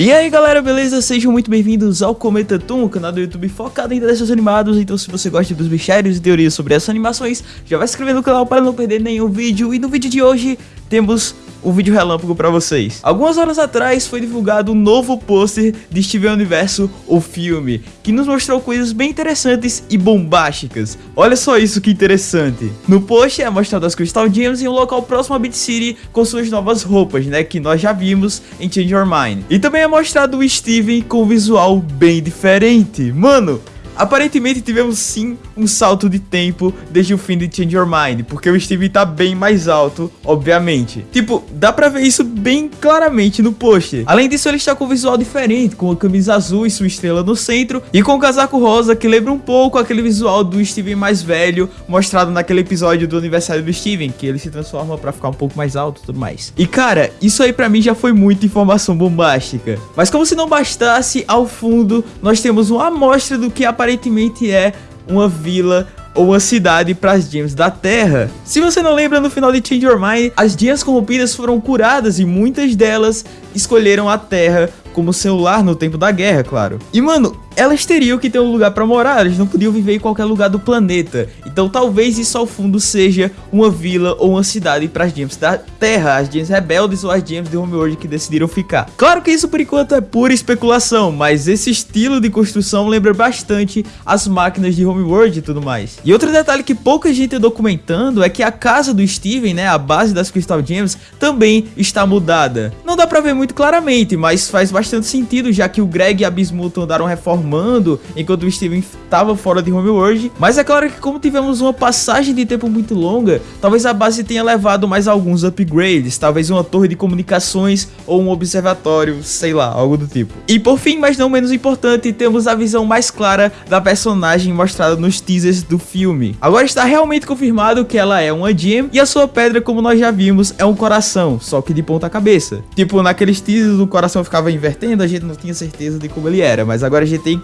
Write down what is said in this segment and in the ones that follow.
E aí galera, beleza? Sejam muito bem-vindos ao Cometa Toon, canal do YouTube focado em desenhos animados Então se você gosta dos mistérios e teorias sobre essas animações Já vai se inscrever no canal para não perder nenhum vídeo E no vídeo de hoje temos um vídeo relâmpago pra vocês. Algumas horas atrás foi divulgado um novo pôster de Steven Universo, o filme, que nos mostrou coisas bem interessantes e bombásticas. Olha só isso que interessante. No pôster é mostrado as Crystal Gems em um local próximo a Beat City com suas novas roupas, né, que nós já vimos em Change Your Mind. E também é mostrado o Steven com um visual bem diferente. Mano, Aparentemente tivemos sim um salto de tempo desde o fim de Change Your Mind, porque o Steve tá bem mais alto, obviamente. Tipo, dá pra ver isso bem claramente no pôster. Além disso, ele está com um visual diferente, com a camisa azul e sua estrela no centro, e com o casaco rosa que lembra um pouco aquele visual do Steven mais velho, mostrado naquele episódio do aniversário do Steven, que ele se transforma pra ficar um pouco mais alto e tudo mais. E cara, isso aí pra mim já foi muita informação bombástica. Mas como se não bastasse, ao fundo nós temos uma amostra do que aparentemente é uma vila ou uma cidade para as gems da Terra. Se você não lembra, no final de Change Your Mind, as gems corrompidas foram curadas e muitas delas escolheram a Terra como seu lar no tempo da guerra, claro. E mano, elas teriam que ter um lugar para morar, elas não podiam viver em qualquer lugar do planeta. Então talvez isso ao fundo seja uma vila ou uma cidade para as gems da Terra, as gems rebeldes ou as gems de Homeworld que decidiram ficar. Claro que isso por enquanto é pura especulação, mas esse estilo de construção lembra bastante as máquinas de Homeworld e tudo mais. E outro detalhe que pouca gente é documentando é que a casa do Steven, né, a base das Crystal Gems, também está mudada. Não dá pra ver muito claramente, mas faz bastante sentido, já que o Greg e a Bismuth andaram reformando formando enquanto o Steven estava fora de Homeworld. Mas é claro que como tivemos uma passagem de tempo muito longa, talvez a base tenha levado mais alguns upgrades, talvez uma torre de comunicações ou um observatório, sei lá, algo do tipo. E por fim, mas não menos importante, temos a visão mais clara da personagem mostrada nos teasers do filme. Agora está realmente confirmado que ela é uma gem e a sua pedra, como nós já vimos, é um coração, só que de ponta cabeça. Tipo, naqueles teasers o coração ficava invertendo, a gente não tinha certeza de como ele era, mas agora a gente tem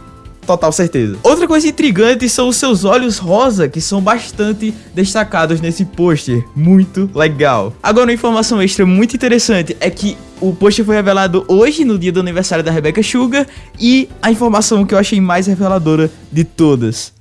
total certeza. Outra coisa intrigante são os seus olhos rosa, que são bastante destacados nesse pôster. Muito legal. Agora, uma informação extra muito interessante é que o pôster foi revelado hoje, no dia do aniversário da Rebecca Sugar, e a informação que eu achei mais reveladora de todas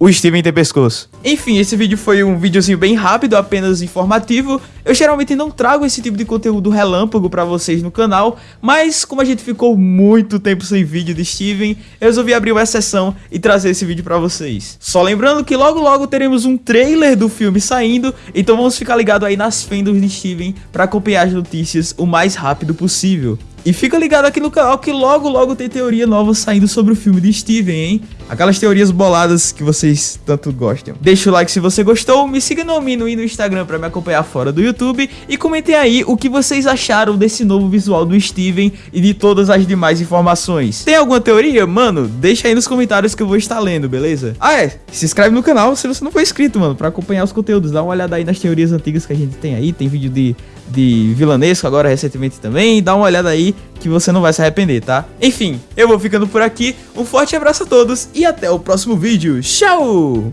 o Steven tem pescoço. Enfim, esse vídeo foi um videozinho bem rápido, apenas informativo. Eu geralmente não trago esse tipo de conteúdo relâmpago pra vocês no canal, mas como a gente ficou muito tempo sem vídeo de Steven, eu resolvi abrir uma exceção e trazer esse vídeo pra vocês. Só lembrando que logo logo teremos um trailer do filme saindo, então vamos ficar ligado aí nas fendas de Steven pra acompanhar as notícias o mais rápido possível. E fica ligado aqui no canal que logo logo tem teoria nova saindo sobre o filme de Steven, hein? Aquelas teorias boladas que vocês tanto gostam. Deixa o like se você gostou, me siga no Mino e no Instagram pra me acompanhar fora do YouTube e comentem aí o que vocês acharam desse novo visual do Steven e de todas as demais informações. Tem alguma teoria? Mano, deixa aí nos comentários que eu vou estar lendo, beleza? Ah é, se inscreve no canal se você não for inscrito, mano, pra acompanhar os conteúdos. Dá uma olhada aí nas teorias antigas que a gente tem aí, tem vídeo de, de vilanesco agora recentemente também. Dá uma olhada aí que você não vai se arrepender, tá? Enfim, eu vou ficando por aqui, um forte abraço a todos e até o próximo vídeo. Tchau!